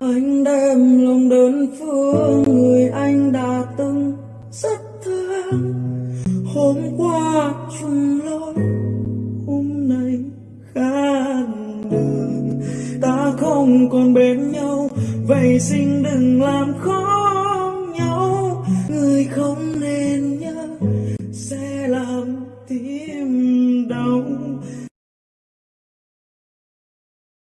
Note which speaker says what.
Speaker 1: anh đem lòng đơn phương người anh đã từng rất thương. Hôm qua chung lối, hôm nay khác đường. Ta không còn bên nhau, vậy xin đừng làm khó nhau. Người không nên nhớ, sẽ làm tim